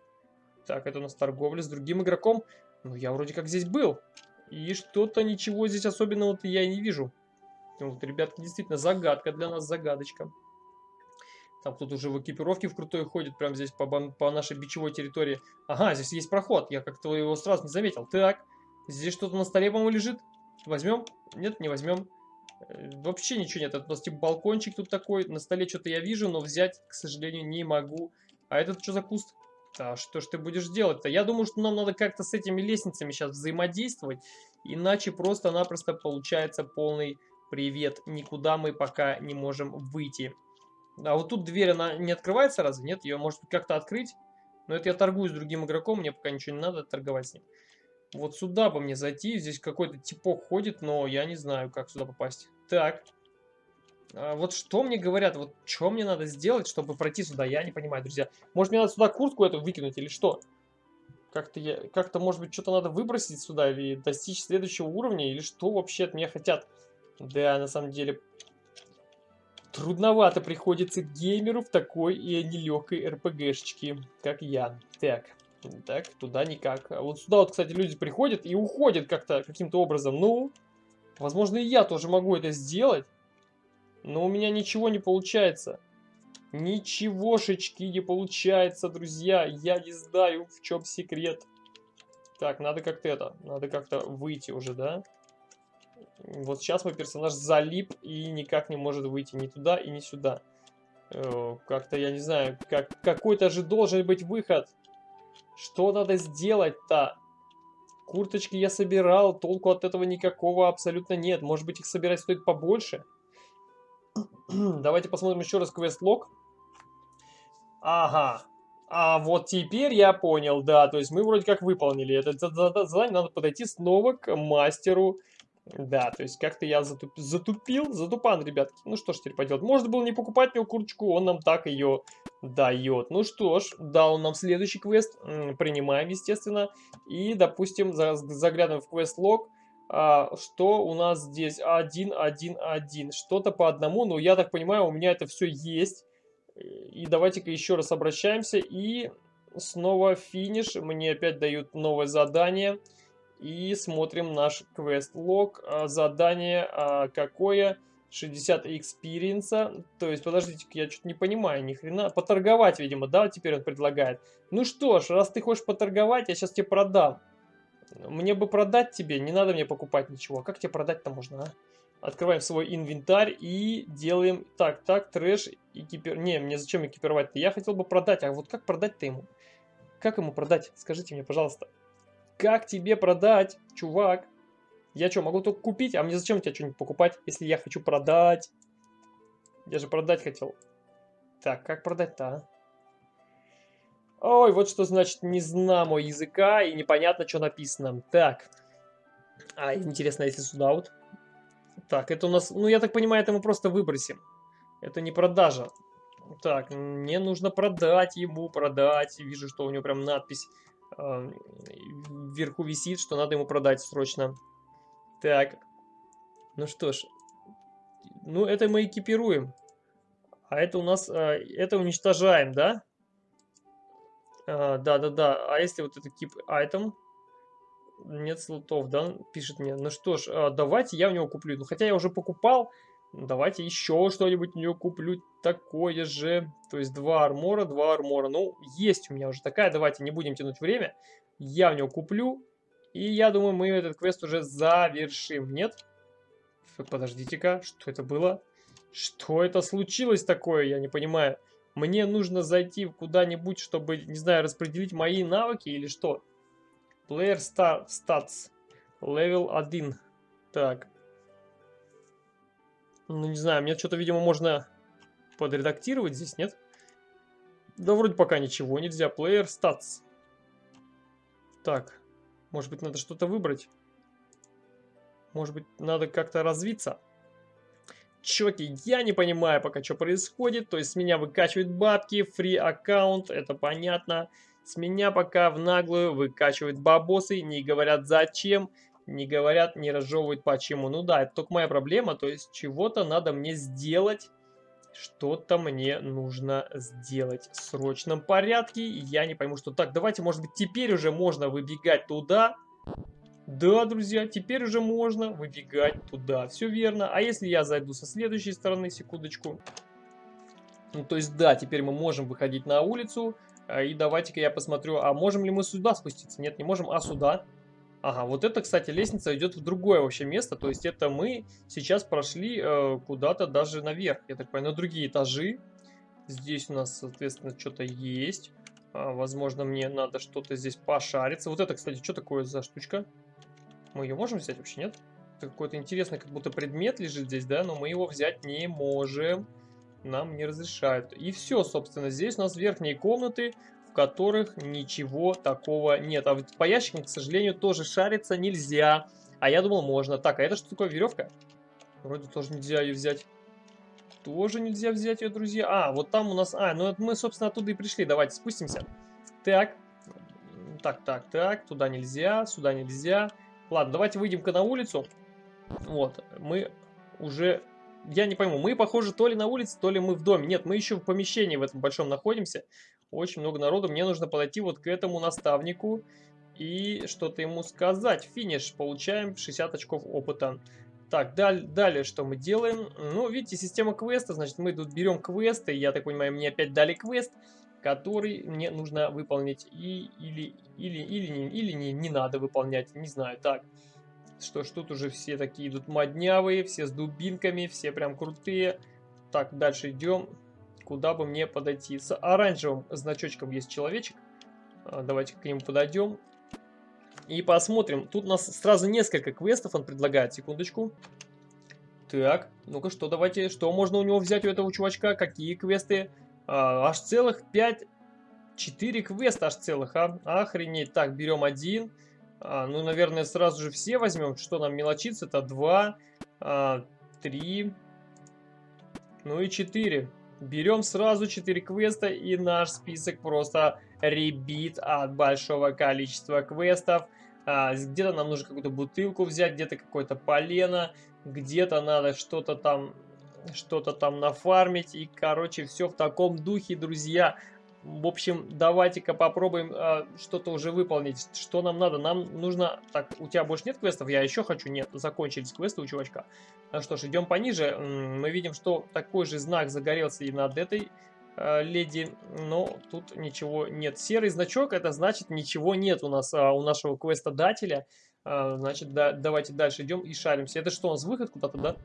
Так, это у нас торговля с другим игроком. Ну, я вроде как здесь был. И что-то ничего здесь особенного я не вижу. Вот, ребятки, действительно, загадка для нас, загадочка. Там кто-то уже в экипировке в крутой ходит, прямо здесь по, по нашей бичевой территории. Ага, здесь есть проход, я как-то его сразу не заметил. Так, здесь что-то на столе, по-моему, лежит. Возьмем? Нет, не возьмем. Э, вообще ничего нет. Это нас типа балкончик тут такой. На столе что-то я вижу, но взять, к сожалению, не могу. А этот что за куст? А что ж ты будешь делать-то? Я думаю, что нам надо как-то с этими лестницами сейчас взаимодействовать, иначе просто-напросто получается полный привет. Никуда мы пока не можем выйти. А вот тут дверь, она не открывается разве? Нет, ее может как-то открыть? Но это я торгую с другим игроком, мне пока ничего не надо торговать с ним. Вот сюда бы мне зайти, здесь какой-то типок ходит, но я не знаю, как сюда попасть. Так. А вот что мне говорят, вот что мне надо сделать, чтобы пройти сюда, я не понимаю, друзья. Может, мне надо сюда куртку эту выкинуть или что? Как-то, я, как-то может быть, что-то надо выбросить сюда или достичь следующего уровня, или что вообще от меня хотят? Да, на самом деле, трудновато приходится геймеру в такой и нелегкой РПГшечке, как я. Так, так, туда никак. А вот сюда вот, кстати, люди приходят и уходят как-то, каким-то образом. Ну, возможно, и я тоже могу это сделать. Но у меня ничего не получается. Ничегошечки не получается, друзья. Я не знаю, в чем секрет. Так, надо как-то это, надо как-то выйти уже, да? Вот сейчас мой персонаж залип и никак не может выйти ни туда и ни сюда. Э, как-то, я не знаю, как, какой-то же должен быть выход. Что надо сделать-то? Курточки я собирал, толку от этого никакого абсолютно нет. Может быть их собирать стоит побольше? Давайте посмотрим еще раз квест-лог. Ага. А вот теперь я понял, да. То есть мы вроде как выполнили это задание. Надо подойти снова к мастеру. Да, то есть как-то я затуп... затупил. Затупан, ребятки. Ну что ж теперь поделать. Можно было не покупать мне курточку, он нам так ее дает. Ну что ж, дал нам следующий квест. Принимаем, естественно. И, допустим, заглядываем в квест-лог. А, что у нас здесь? 1, 1, 1. Что-то по одному, но я так понимаю, у меня это все есть. И давайте-ка еще раз обращаемся. И снова финиш. Мне опять дают новое задание. И смотрим наш квест-лог. А, задание а, какое? 60 experience а. То есть, подождите я что-то не понимаю, ни хрена. Поторговать, видимо, да, теперь он предлагает. Ну что ж, раз ты хочешь поторговать, я сейчас тебе продам. Мне бы продать тебе, не надо мне покупать ничего. Как тебе продать-то можно, а? Открываем свой инвентарь и делаем... Так, так, трэш, экипир... Не, мне зачем экипировать-то? Я хотел бы продать, а вот как продать-то ему? Как ему продать? Скажите мне, пожалуйста. Как тебе продать, чувак? Я что, могу только купить? А мне зачем тебе что-нибудь покупать, если я хочу продать? Я же продать хотел. Так, как продать-то, а? Ой, вот что значит не знамо языка и непонятно, что написано. Так. А, интересно, если сюда вот. Так, это у нас... Ну, я так понимаю, это мы просто выбросим. Это не продажа. Так, мне нужно продать ему, продать. Вижу, что у него прям надпись э, вверху висит, что надо ему продать срочно. Так. Ну что ж. Ну, это мы экипируем. А это у нас... Э, это уничтожаем, да? Да-да-да. А, а если вот это keep item? Нет слотов, да? Пишет мне. Ну что ж, а, давайте я у него куплю. Ну, хотя я уже покупал. Давайте еще что-нибудь у него куплю такое же. То есть два армора, два армора. Ну, есть у меня уже такая. Давайте не будем тянуть время. Я в него куплю. И я думаю, мы этот квест уже завершим. Нет? Подождите-ка, что это было? Что это случилось такое? Я не понимаю. Мне нужно зайти куда-нибудь, чтобы, не знаю, распределить мои навыки или что? Player Stats. Level 1. Так. Ну, не знаю, мне что-то, видимо, можно подредактировать здесь, нет? Да, вроде пока ничего нельзя. Player Stats. Так. Может быть, надо что-то выбрать? Может быть, надо как-то развиться? Чуваки, я не понимаю пока, что происходит. То есть с меня выкачивают бабки, фри аккаунт, это понятно. С меня пока в наглую выкачивают бабосы, не говорят зачем, не говорят, не разжевывают почему. Ну да, это только моя проблема, то есть чего-то надо мне сделать, что-то мне нужно сделать в срочном порядке. Я не пойму, что так. Давайте, может быть, теперь уже можно выбегать туда. Да, друзья, теперь уже можно выбегать туда. Все верно. А если я зайду со следующей стороны, секундочку. Ну, то есть, да, теперь мы можем выходить на улицу. А, и давайте-ка я посмотрю, а можем ли мы сюда спуститься? Нет, не можем, а сюда. Ага, вот это, кстати, лестница идет в другое вообще место. То есть, это мы сейчас прошли э, куда-то даже наверх. Я так понимаю, на другие этажи. Здесь у нас, соответственно, что-то есть. А, возможно, мне надо что-то здесь пошариться. Вот это, кстати, что такое за штучка? Мы ее можем взять вообще, нет? Это какой-то интересный, как будто предмет лежит здесь, да? Но мы его взять не можем. Нам не разрешают. И все, собственно, здесь у нас верхние комнаты, в которых ничего такого нет. А вот по ящикам, к сожалению, тоже шариться нельзя. А я думал, можно. Так, а это что такое, веревка? Вроде тоже нельзя ее взять. Тоже нельзя взять ее, друзья. А, вот там у нас... А, ну это мы, собственно, оттуда и пришли. Давайте спустимся. Так. Так, так, так. Туда нельзя, сюда нельзя. Ладно, давайте выйдем-ка на улицу. Вот, мы уже... Я не пойму, мы, похоже, то ли на улице, то ли мы в доме. Нет, мы еще в помещении в этом большом находимся. Очень много народу. Мне нужно подойти вот к этому наставнику и что-то ему сказать. Финиш. Получаем 60 очков опыта. Так, даль, далее что мы делаем? Ну, видите, система квеста, значит, мы тут берем квесты, я так понимаю, мне опять дали квест, который мне нужно выполнить, и, или, или, или, не, или не, не надо выполнять, не знаю, так. Что ж, тут уже все такие идут моднявые, все с дубинками, все прям крутые. Так, дальше идем, куда бы мне подойти. С оранжевым значочком есть человечек, а, давайте к нему подойдем. И посмотрим. Тут у нас сразу несколько квестов он предлагает. Секундочку. Так, ну-ка, что давайте, что можно у него взять у этого чувачка? Какие квесты? А, аж целых 5, 4 квеста аж целых, а? Охренеть. Так, берем один. А, ну, наверное, сразу же все возьмем. Что нам мелочиться? Это 2, а, 3, ну и 4. Берем сразу 4 квеста и наш список просто ребит от большого количества квестов. А, где-то нам нужно какую-то бутылку взять, где-то какое-то полено, где-то надо что-то там что-то там нафармить. И, короче, все в таком духе, друзья. В общем, давайте-ка попробуем э, что-то уже выполнить. Что нам надо? Нам нужно... Так, у тебя больше нет квестов? Я еще хочу. Нет, закончились квесты у чувачка. Ну что ж, идем пониже. Мы видим, что такой же знак загорелся и над этой э, леди, но тут ничего нет. Серый значок, это значит ничего нет у нас, э, у нашего квестодателя. Э, значит, да, давайте дальше идем и шаримся. Это что, у нас выход куда-то, да?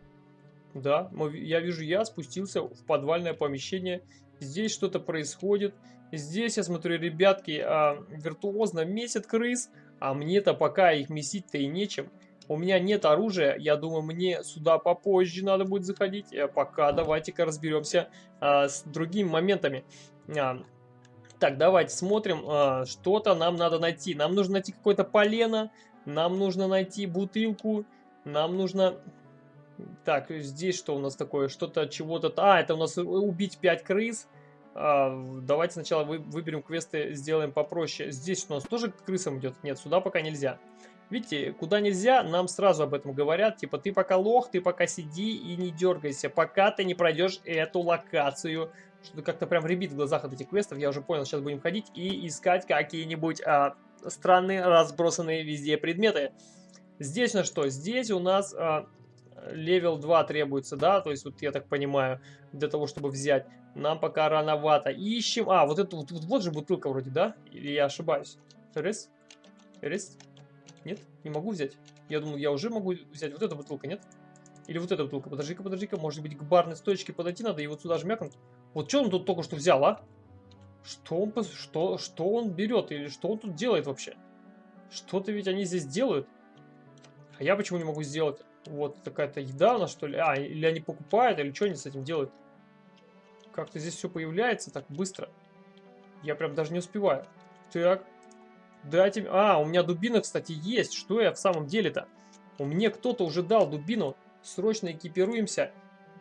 Да, мы, я вижу, я спустился в подвальное помещение. Здесь что-то происходит. Здесь, я смотрю, ребятки э, виртуозно месят крыс, а мне-то пока их месить-то и нечем. У меня нет оружия, я думаю, мне сюда попозже надо будет заходить. А пока давайте-ка разберемся а, с другими моментами. А, так, давайте смотрим, а, что-то нам надо найти. Нам нужно найти какое-то полено, нам нужно найти бутылку, нам нужно... Так, здесь что у нас такое? Что-то, чего-то... А, это у нас убить 5 крыс. А, давайте сначала вы, выберем квесты, сделаем попроще. Здесь у нас тоже к крысам идет? Нет, сюда пока нельзя. Видите, куда нельзя, нам сразу об этом говорят. Типа, ты пока лох, ты пока сиди и не дергайся, пока ты не пройдешь эту локацию. Что-то как-то прям ребит в глазах от этих квестов. Я уже понял, сейчас будем ходить и искать какие-нибудь а, странные, разбросанные везде предметы. Здесь на что? Здесь у нас а, level 2 требуется, да? То есть, вот я так понимаю, для того, чтобы взять. Нам пока рановато. Ищем... А, вот это вот, вот, вот же бутылка вроде, да? Или я ошибаюсь? Рис? Рис? Нет? Не могу взять? Я думал, я уже могу взять. Вот эта бутылка, нет? Или вот эта бутылка? Подожди-ка, подожди-ка. Может быть, к барной стоечке подойти надо и вот сюда жмякнуть? Вот что он тут только что взял, а? Что он, что, что он берет? Или что он тут делает вообще? Что-то ведь они здесь делают. А я почему не могу сделать? Вот такая-то еда у нас, что ли? А, или они покупают, или что они с этим делают? Как-то здесь все появляется так быстро. Я прям даже не успеваю. Так, Дайте... А, у меня дубина, кстати, есть. Что я в самом деле-то? У меня кто-то уже дал дубину. Срочно экипируемся.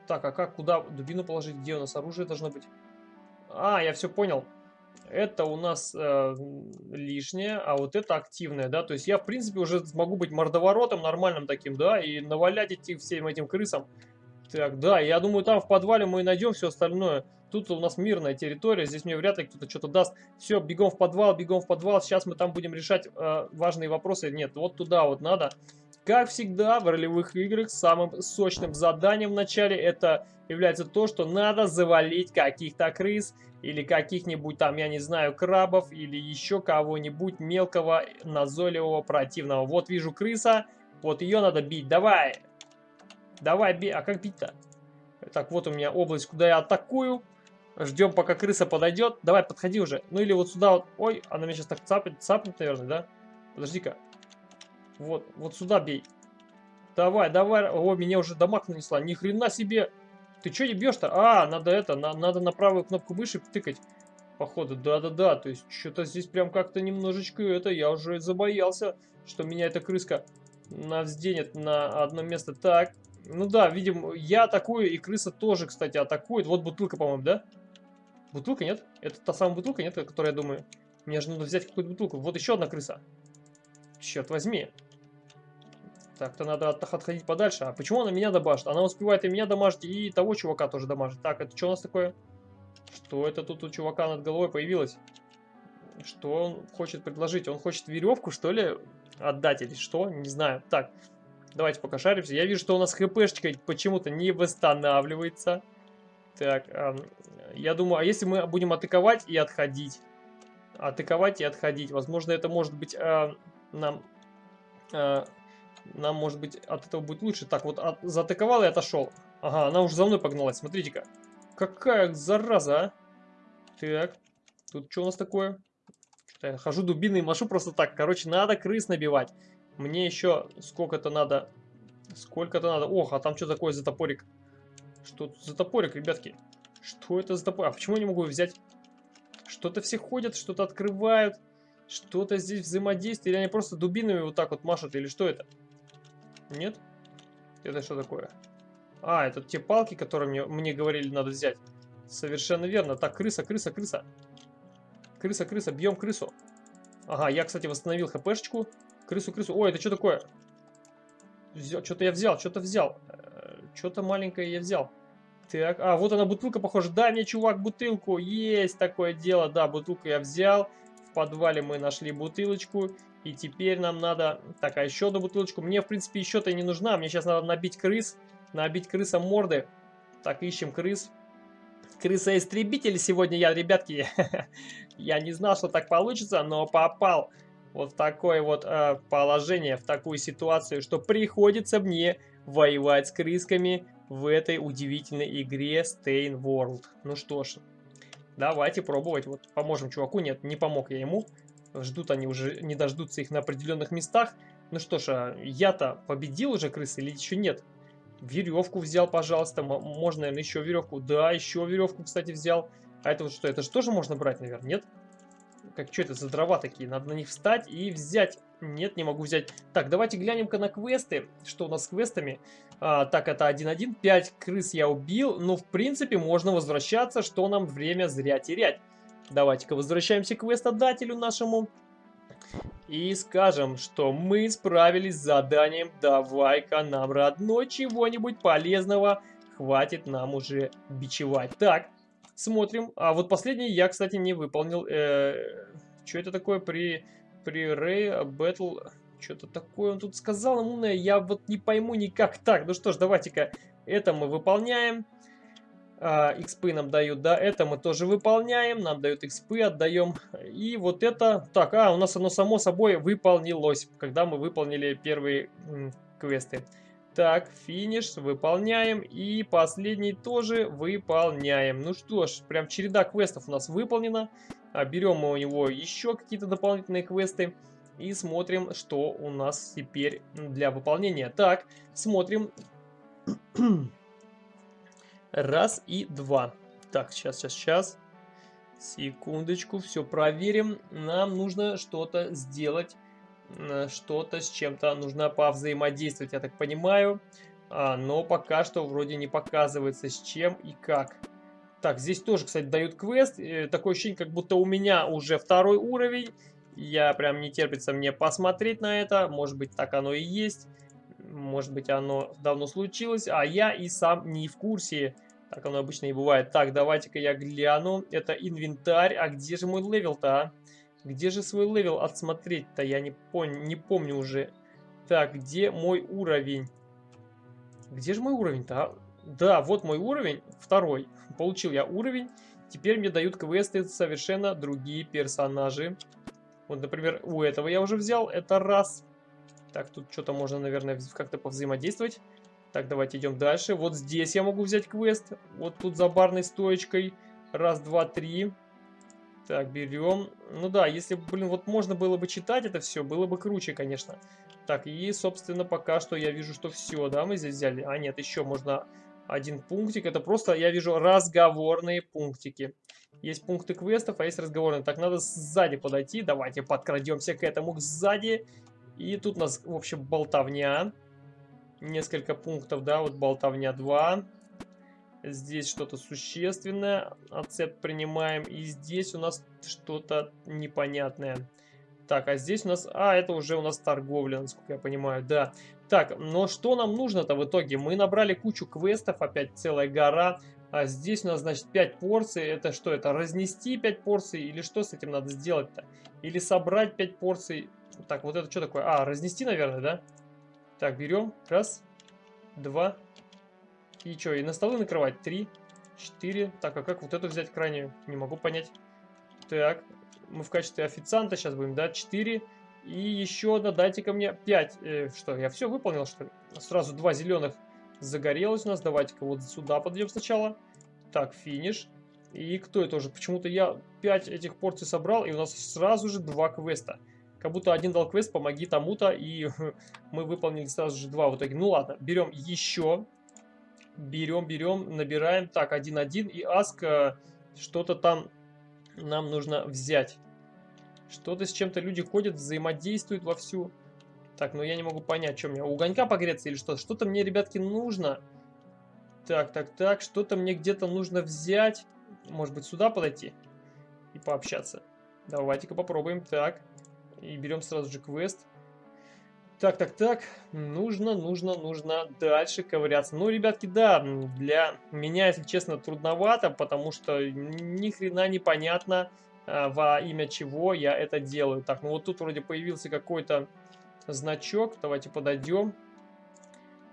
Так, а как, куда дубину положить? Где у нас оружие должно быть? А, я все понял. Это у нас э, лишнее, а вот это активное, да? То есть я, в принципе, уже смогу быть мордоворотом нормальным таким, да? И навалять идти всем этим крысам. Так, да, я думаю, там в подвале мы найдем все остальное. Тут у нас мирная территория, здесь мне вряд ли кто-то что-то даст. Все, бегом в подвал, бегом в подвал. Сейчас мы там будем решать э, важные вопросы. Нет, вот туда вот надо. Как всегда, в ролевых играх самым сочным заданием в начале это является то, что надо завалить каких-то крыс или каких-нибудь там, я не знаю, крабов или еще кого-нибудь мелкого, назойливого, противного. Вот вижу крыса, вот ее надо бить. Давай! Давай, бей. А как бить-то? Так, вот у меня область, куда я атакую. Ждем, пока крыса подойдет. Давай, подходи уже. Ну или вот сюда вот. Ой, она меня сейчас так цапнет, цапнет, наверное, да? Подожди-ка. Вот, вот сюда бей. Давай, давай. О, меня уже дамаг нанесла. Ни хрена себе. Ты что не бьешь-то? А, надо это, на, надо на правую кнопку мыши тыкать. Походу, да-да-да. То есть, что-то здесь прям как-то немножечко это, я уже забоялся, что меня эта крыска навзденет на одно место. Так, ну да, видим, я атакую, и крыса тоже, кстати, атакует. Вот бутылка, по-моему, да? Бутылка, нет? Это та самая бутылка, нет, которая, я думаю... Мне же надо взять какую-то бутылку. Вот еще одна крыса. Черт возьми. Так-то надо от отходить подальше. А почему она меня дамажит? Она успевает и меня дамажить, и того чувака тоже дамажит. Так, это что у нас такое? Что это тут у чувака над головой появилось? Что он хочет предложить? Он хочет веревку, что ли, отдать или что? Не знаю. Так, давайте пока шаримся. Я вижу, что у нас хпшечка почему-то не восстанавливается. Так, э, я думаю, а если мы будем атаковать и отходить? Атаковать и отходить. Возможно, это может быть э, нам... Э, нам, может быть, от этого будет лучше. Так, вот от, заатаковал и отошел. Ага, она уже за мной погналась. Смотрите-ка. Какая зараза, а? Так, тут что у нас такое? Я хожу дубиной машу просто так. Короче, надо крыс набивать. Мне еще сколько-то надо... Сколько-то надо... Ох, а там что такое за топорик? Что тут за топорик, ребятки? Что это за топорик? А почему я не могу взять? Что-то все ходят, что-то открывают. Что-то здесь взаимодействие. Или они просто дубинами вот так вот машут? Или что это? Нет? Это что такое? А, это те палки, которые мне, мне говорили надо взять. Совершенно верно. Так, крыса, крыса, крыса. Крыса, крыса, бьем крысу. Ага, я, кстати, восстановил хпшечку. Крысу, крысу. Ой, это что такое? Что-то я взял, что-то взял. Э, что-то маленькое я взял. Так, а, вот она бутылка, похоже. Дай мне, чувак, бутылку. Есть такое дело. Да, бутылку я взял. В подвале мы нашли бутылочку. И теперь нам надо... Так, а еще одну бутылочку. Мне, в принципе, еще-то не нужна. Мне сейчас надо набить крыс. Набить крысам морды. Так, ищем крыс. Крыса-истребитель сегодня я, ребятки. я не знал, что так получится, но попал вот в такое вот э, положение, в такую ситуацию, что приходится мне воевать с крысками в этой удивительной игре Stain World. Ну что ж, давайте пробовать. Вот поможем чуваку. Нет, не помог я ему. Ждут они уже, не дождутся их на определенных местах. Ну что ж, а я-то победил уже крысы или еще нет? Веревку взял, пожалуйста. Можно, наверное, еще веревку. Да, еще веревку, кстати, взял. А это вот что? Это же тоже можно брать, наверное, нет? Как что это за дрова такие? Надо на них встать и взять. Нет, не могу взять. Так, давайте глянем-ка на квесты. Что у нас с квестами? А, так, это 1-1. 5 крыс я убил. Ну, в принципе, можно возвращаться, что нам время зря терять. Давайте-ка возвращаемся к квестодателю нашему. И скажем, что мы справились с заданием. Давай-ка нам, родной, чего-нибудь полезного. Хватит нам уже бичевать. Так, смотрим. А вот последний я, кстати, не выполнил. Э, что это такое при, при Ray Battle? Что-то такое он тут сказал, умное. Я вот не пойму никак. Так, ну что ж, давайте-ка это мы выполняем а, XP нам дают, да, это мы тоже выполняем, нам дают XP, отдаем. И вот это, так, а, у нас оно само собой выполнилось, когда мы выполнили первые квесты. Так, финиш, выполняем. И последний тоже выполняем. Ну что ж, прям череда квестов у нас выполнена. А, берем мы у него еще какие-то дополнительные квесты. И смотрим, что у нас теперь для выполнения. Так, смотрим. Раз и два. Так, сейчас, сейчас, сейчас. Секундочку, все проверим. Нам нужно что-то сделать. Что-то с чем-то нужно повзаимодействовать, я так понимаю. А, но пока что вроде не показывается с чем и как. Так, здесь тоже, кстати, дают квест. Э, такое ощущение, как будто у меня уже второй уровень. Я прям не терпится мне посмотреть на это. Может быть, так оно и есть. Может быть, оно давно случилось, а я и сам не в курсе. Так оно обычно и бывает. Так, давайте-ка я гляну. Это инвентарь. А где же мой левел-то, а? Где же свой level отсмотреть-то? Я не, пон не помню уже. Так, где мой уровень? Где же мой уровень-то? А? Да, вот мой уровень, второй. Получил я уровень. Теперь мне дают квесты совершенно другие персонажи. Вот, например, у этого я уже взял. Это раз. Так, тут что-то можно, наверное, как-то повзаимодействовать. Так, давайте идем дальше. Вот здесь я могу взять квест. Вот тут за барной стоечкой. Раз, два, три. Так, берем. Ну да, если, блин, вот можно было бы читать это все, было бы круче, конечно. Так, и, собственно, пока что я вижу, что все, да, мы здесь взяли. А, нет, еще можно один пунктик. Это просто, я вижу, разговорные пунктики. Есть пункты квестов, а есть разговорные. Так, надо сзади подойти. Давайте подкрадемся к этому сзади. И тут у нас, в общем, болтовня. Несколько пунктов, да, вот болтовня 2. Здесь что-то существенное. Ацепт принимаем. И здесь у нас что-то непонятное. Так, а здесь у нас... А, это уже у нас торговля, насколько я понимаю, да. Так, но что нам нужно-то в итоге? Мы набрали кучу квестов, опять целая гора. А здесь у нас, значит, 5 порций. Это что, это разнести 5 порций? Или что с этим надо сделать-то? Или собрать 5 порций? Так, вот это что такое? А, разнести, наверное, да? Так, берем. Раз, два. И что, и на столы накрывать? Три, четыре. Так, а как вот эту взять крайнюю? Не могу понять. Так, мы в качестве официанта сейчас будем, да? Четыре. И еще одна, дайте ко мне 5. Э, что, я все выполнил, что ли? Сразу два зеленых загорелось у нас. Давайте-ка вот сюда подойдем сначала. Так, финиш. И кто это уже? Почему-то я 5 этих порций собрал, и у нас сразу же два квеста. Как будто один дал квест, помоги тому-то, и мы выполнили сразу же два в итоге. Ну ладно, берем еще. Берем, берем, набираем. Так, 1-1. И аск э, что-то там нам нужно взять. Что-то с чем-то люди ходят, взаимодействуют вовсю. Так, ну я не могу понять, что мне. У огонька погреться или что? Что-то мне, ребятки, нужно. Так, так, так. Что-то мне где-то нужно взять. Может быть, сюда подойти и пообщаться. Давайте-ка попробуем. Так. И берем сразу же квест. Так, так, так. Нужно, нужно, нужно дальше ковыряться. Ну, ребятки, да, для меня, если честно, трудновато, потому что ни хрена непонятно, а, во имя чего я это делаю. Так, ну вот тут вроде появился какой-то значок. Давайте подойдем.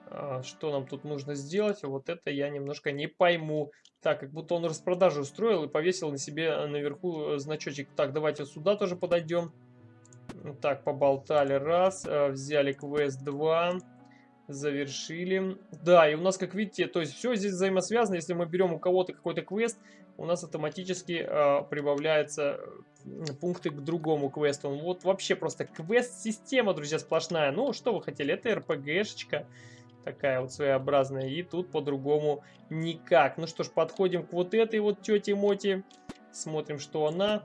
А, что нам тут нужно сделать? Вот это я немножко не пойму. Так, как будто он распродажу устроил и повесил на себе наверху значочек. Так, давайте сюда тоже подойдем. Так, поболтали. Раз. А, взяли квест 2. Завершили. Да, и у нас, как видите, то есть все здесь взаимосвязано. Если мы берем у кого-то какой-то квест, у нас автоматически э, прибавляются пункты к другому квесту. Вот вообще просто квест-система, друзья, сплошная. Ну, что вы хотели? Это РПГшечка такая вот своеобразная. И тут по-другому никак. Ну что ж, подходим к вот этой вот тете Моти. Смотрим, что она.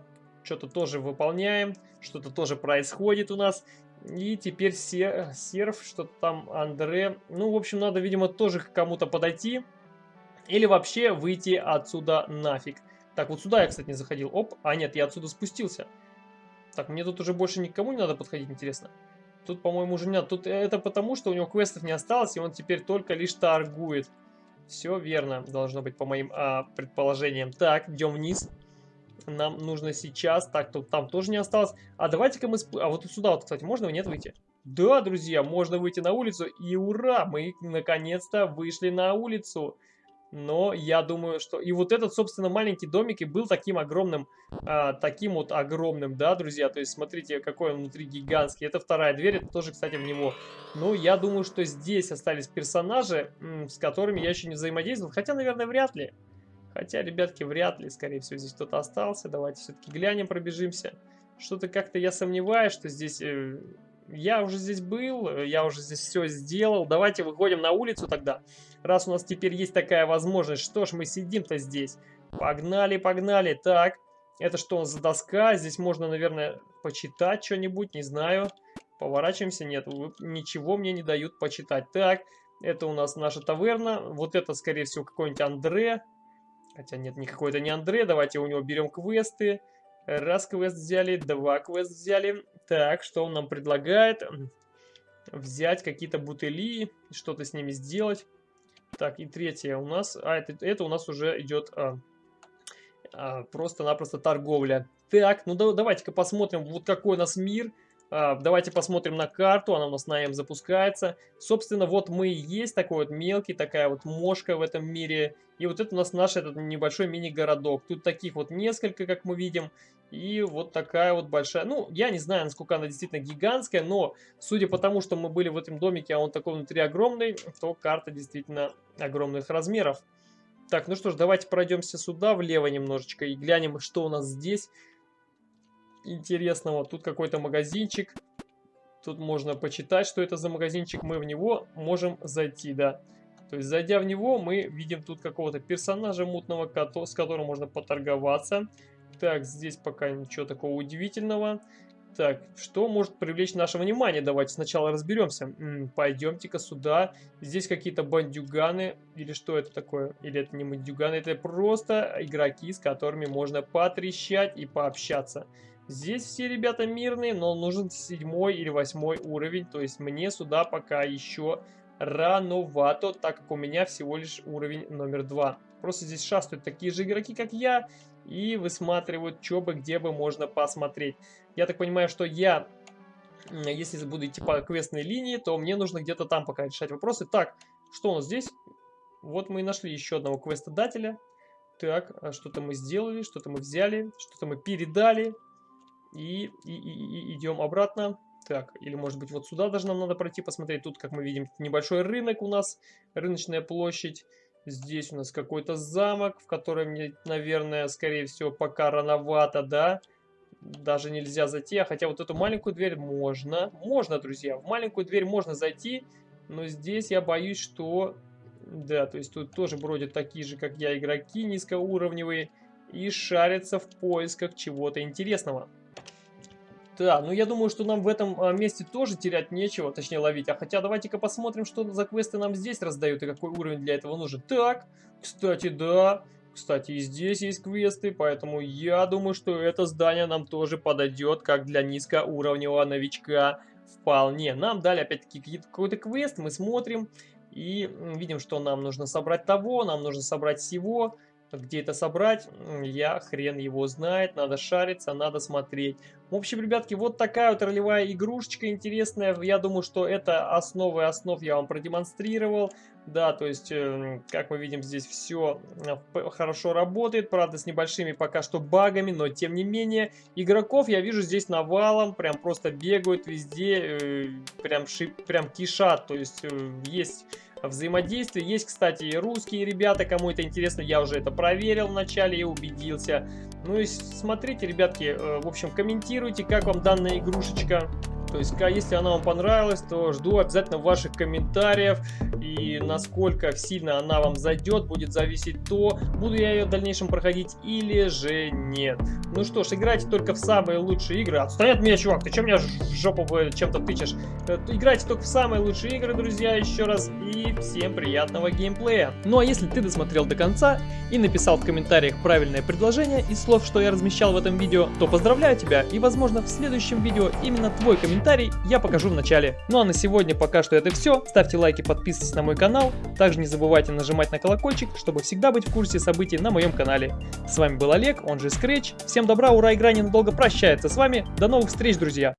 Что-то тоже выполняем. Что-то тоже происходит у нас. И теперь серф, что-то там Андре. Ну, в общем, надо, видимо, тоже к кому-то подойти. Или вообще выйти отсюда нафиг. Так, вот сюда я, кстати, не заходил. Оп, а нет, я отсюда спустился. Так, мне тут уже больше никому не надо подходить, интересно. Тут, по-моему, уже нет. Тут это потому, что у него квестов не осталось, и он теперь только лишь торгует. Все верно, должно быть, по моим а, предположениям. Так, идем вниз. Нам нужно сейчас... Так, тут там тоже не осталось. А давайте-ка мы... А вот сюда вот, кстати, можно нет выйти? Да, друзья, можно выйти на улицу. И ура, мы наконец-то вышли на улицу. Но я думаю, что... И вот этот, собственно, маленький домик и был таким огромным, а, таким вот огромным, да, друзья? То есть, смотрите, какой он внутри гигантский. Это вторая дверь, это тоже, кстати, в него. Ну, я думаю, что здесь остались персонажи, с которыми я еще не взаимодействовал. Хотя, наверное, вряд ли. Хотя, ребятки, вряд ли, скорее всего, здесь кто-то остался. Давайте все-таки глянем, пробежимся. Что-то как-то я сомневаюсь, что здесь... Э, я уже здесь был, э, я уже здесь все сделал. Давайте выходим на улицу тогда. Раз у нас теперь есть такая возможность, что ж мы сидим-то здесь? Погнали, погнали. Так, это что за доска? Здесь можно, наверное, почитать что-нибудь, не знаю. Поворачиваемся, нет, ничего мне не дают почитать. Так, это у нас наша таверна. Вот это, скорее всего, какой-нибудь Андре. Хотя нет, никакой это не Андре. Давайте у него берем квесты. Раз квест взяли, два квест взяли. Так, что он нам предлагает? Взять какие-то бутыли, что-то с ними сделать. Так, и третье у нас... А, это, это у нас уже идет а, а, просто-напросто торговля. Так, ну да, давайте-ка посмотрим, вот какой у нас мир. А, давайте посмотрим на карту, она у нас на М запускается. Собственно, вот мы и есть такой вот мелкий, такая вот мошка в этом мире. И вот это у нас наш этот небольшой мини-городок. Тут таких вот несколько, как мы видим. И вот такая вот большая, ну, я не знаю, насколько она действительно гигантская, но судя по тому, что мы были в этом домике, а он такой внутри огромный, то карта действительно огромных размеров. Так, ну что ж, давайте пройдемся сюда влево немножечко и глянем, что у нас здесь интересного. Тут какой-то магазинчик. Тут можно почитать, что это за магазинчик. Мы в него можем зайти, да. То есть, зайдя в него, мы видим тут какого-то персонажа мутного, с которым можно поторговаться. Так, здесь пока ничего такого удивительного. Так, что может привлечь наше внимание? Давайте сначала разберемся. Пойдемте-ка сюда. Здесь какие-то бандюганы. Или что это такое? Или это не бандюганы? Это просто игроки, с которыми можно потрещать и пообщаться. Здесь все ребята мирные, но нужен седьмой или восьмой уровень. То есть мне сюда пока еще рановато, так как у меня всего лишь уровень номер два. Просто здесь шастают такие же игроки, как я, и высматривают, что бы, где бы можно посмотреть. Я так понимаю, что я, если буду идти по квестной линии, то мне нужно где-то там пока решать вопросы. Так, что у нас здесь? Вот мы и нашли еще одного квестодателя. Так, а что-то мы сделали, что-то мы взяли, что-то мы передали. И, и, и, идем обратно. Так, или может быть вот сюда даже нам надо пройти, посмотреть. Тут, как мы видим, небольшой рынок у нас, рыночная площадь. Здесь у нас какой-то замок, в который мне, наверное, скорее всего, пока рановато, да. Даже нельзя зайти, а хотя вот эту маленькую дверь можно. Можно, друзья, в маленькую дверь можно зайти, но здесь я боюсь, что... Да, то есть тут тоже бродят такие же, как я, игроки низкоуровневые и шарятся в поисках чего-то интересного. Да, ну я думаю, что нам в этом а, месте тоже терять нечего, точнее ловить. А хотя давайте-ка посмотрим, что за квесты нам здесь раздают и какой уровень для этого нужен. Так, кстати, да, кстати, и здесь есть квесты, поэтому я думаю, что это здание нам тоже подойдет, как для низкоуровневого новичка вполне. Нам дали опять-таки какой-то квест, мы смотрим и видим, что нам нужно собрать того, нам нужно собрать всего. Где это собрать, я хрен его знает, надо шариться, надо смотреть. В общем, ребятки, вот такая вот ролевая игрушечка интересная. Я думаю, что это основы основ я вам продемонстрировал. Да, то есть, э, как мы видим, здесь все э, хорошо работает, правда, с небольшими пока что багами, но тем не менее, игроков я вижу здесь навалом, прям просто бегают везде, э, прям, шип, прям кишат, то есть, есть взаимодействие. Есть, кстати, и русские ребята, кому это интересно, я уже это проверил вначале и убедился. Ну и смотрите, ребятки, э, в общем, комментируйте, как вам данная игрушечка. То есть, если она вам понравилась, то жду обязательно ваших комментариев. И насколько сильно она вам зайдет, будет зависеть то, буду я ее в дальнейшем проходить или же нет. Ну что ж, играйте только в самые лучшие игры. Отстань от меня, чувак, ты чем меня в жопу чем-то тычешь? Э, играйте только в самые лучшие игры, друзья, еще раз. И всем приятного геймплея. Ну а если ты досмотрел до конца и написал в комментариях правильное предложение из слов, что я размещал в этом видео, то поздравляю тебя. И возможно в следующем видео именно твой комментарий комментарий я покажу в начале. Ну а на сегодня пока что это все. Ставьте лайки, подписывайтесь на мой канал. Также не забывайте нажимать на колокольчик, чтобы всегда быть в курсе событий на моем канале. С вами был Олег, он же Scratch. Всем добра, ура, игра ненадолго прощается с вами. До новых встреч, друзья!